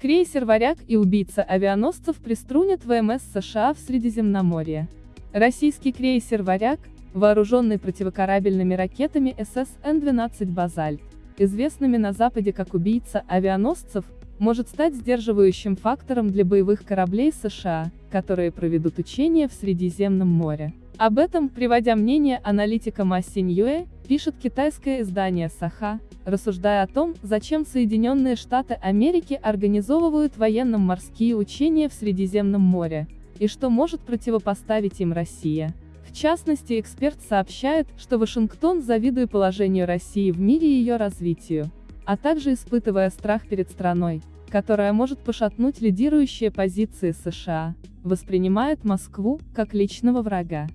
Крейсер «Варяг» и убийца авианосцев приструнят ВМС США в Средиземноморье. Российский крейсер «Варяг», вооруженный противокорабельными ракетами ССН-12 «Базальт», известными на Западе как убийца авианосцев, может стать сдерживающим фактором для боевых кораблей США, которые проведут учения в Средиземном море. Об этом, приводя мнение аналитика Ма Синьюэ, пишет китайское издание Саха, рассуждая о том, зачем Соединенные Штаты Америки организовывают военно-морские учения в Средиземном море, и что может противопоставить им Россия. В частности, эксперт сообщает, что Вашингтон, завидуя положению России в мире и ее развитию, а также испытывая страх перед страной, которая может пошатнуть лидирующие позиции США, воспринимает Москву как личного врага.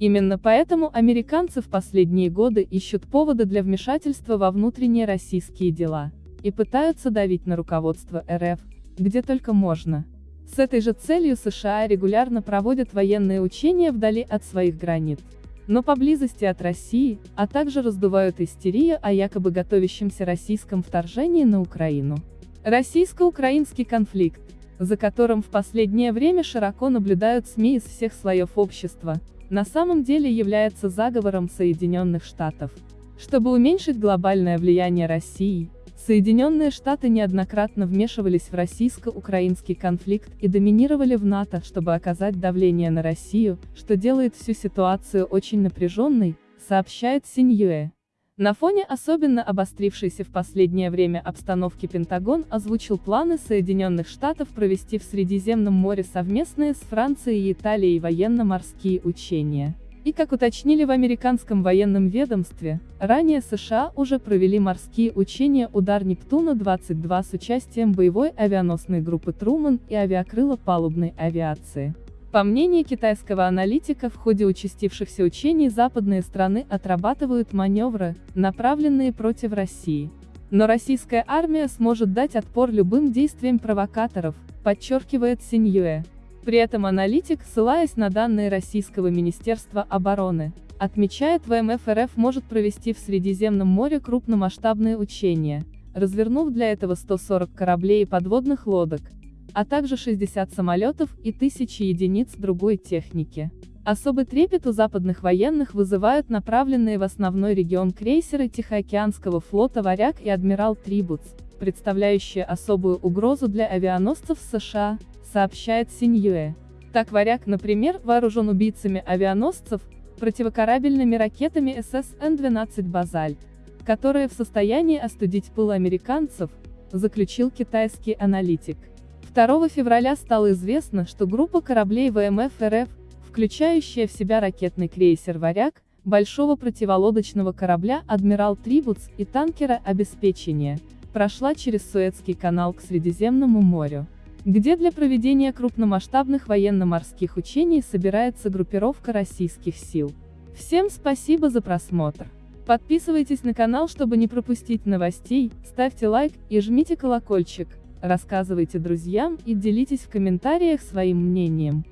Именно поэтому американцы в последние годы ищут поводы для вмешательства во внутренние российские дела и пытаются давить на руководство РФ, где только можно. С этой же целью США регулярно проводят военные учения вдали от своих границ, но поблизости от России, а также раздувают истерию о якобы готовящемся российском вторжении на Украину. Российско-украинский конфликт, за которым в последнее время широко наблюдают СМИ из всех слоев общества, на самом деле является заговором Соединенных Штатов. Чтобы уменьшить глобальное влияние России, Соединенные Штаты неоднократно вмешивались в российско-украинский конфликт и доминировали в НАТО, чтобы оказать давление на Россию, что делает всю ситуацию очень напряженной, сообщает Синьюэ. На фоне особенно обострившейся в последнее время обстановки Пентагон озвучил планы Соединенных Штатов провести в Средиземном море совместные с Францией и Италией военно-морские учения. И как уточнили в американском военном ведомстве, ранее США уже провели морские учения «Удар Нептуна-22» с участием боевой авианосной группы «Труман» и авиакрыла палубной авиации. По мнению китайского аналитика, в ходе участившихся учений западные страны отрабатывают маневры, направленные против России. Но российская армия сможет дать отпор любым действиям провокаторов, подчеркивает Синьюэ. При этом аналитик, ссылаясь на данные Российского Министерства обороны, отмечает ВМФ РФ может провести в Средиземном море крупномасштабные учения, развернув для этого 140 кораблей и подводных лодок, а также 60 самолетов и тысячи единиц другой техники. Особый трепет у западных военных вызывают направленные в основной регион крейсеры Тихоокеанского флота «Варяг» и «Адмирал Трибутс», представляющие особую угрозу для авианосцев США, сообщает Синьюэ. Так «Варяг», например, вооружен убийцами авианосцев, противокорабельными ракетами ССН-12 «Базальт», которые в состоянии остудить пыл американцев, заключил китайский аналитик. 2 февраля стало известно, что группа кораблей ВМФ РФ, включающая в себя ракетный крейсер «Варяг», большого противолодочного корабля «Адмирал Трибутс» и танкера обеспечения, прошла через Суэцкий канал к Средиземному морю, где для проведения крупномасштабных военно-морских учений собирается группировка российских сил. Всем спасибо за просмотр. Подписывайтесь на канал, чтобы не пропустить новостей, ставьте лайк и жмите колокольчик. Рассказывайте друзьям и делитесь в комментариях своим мнением.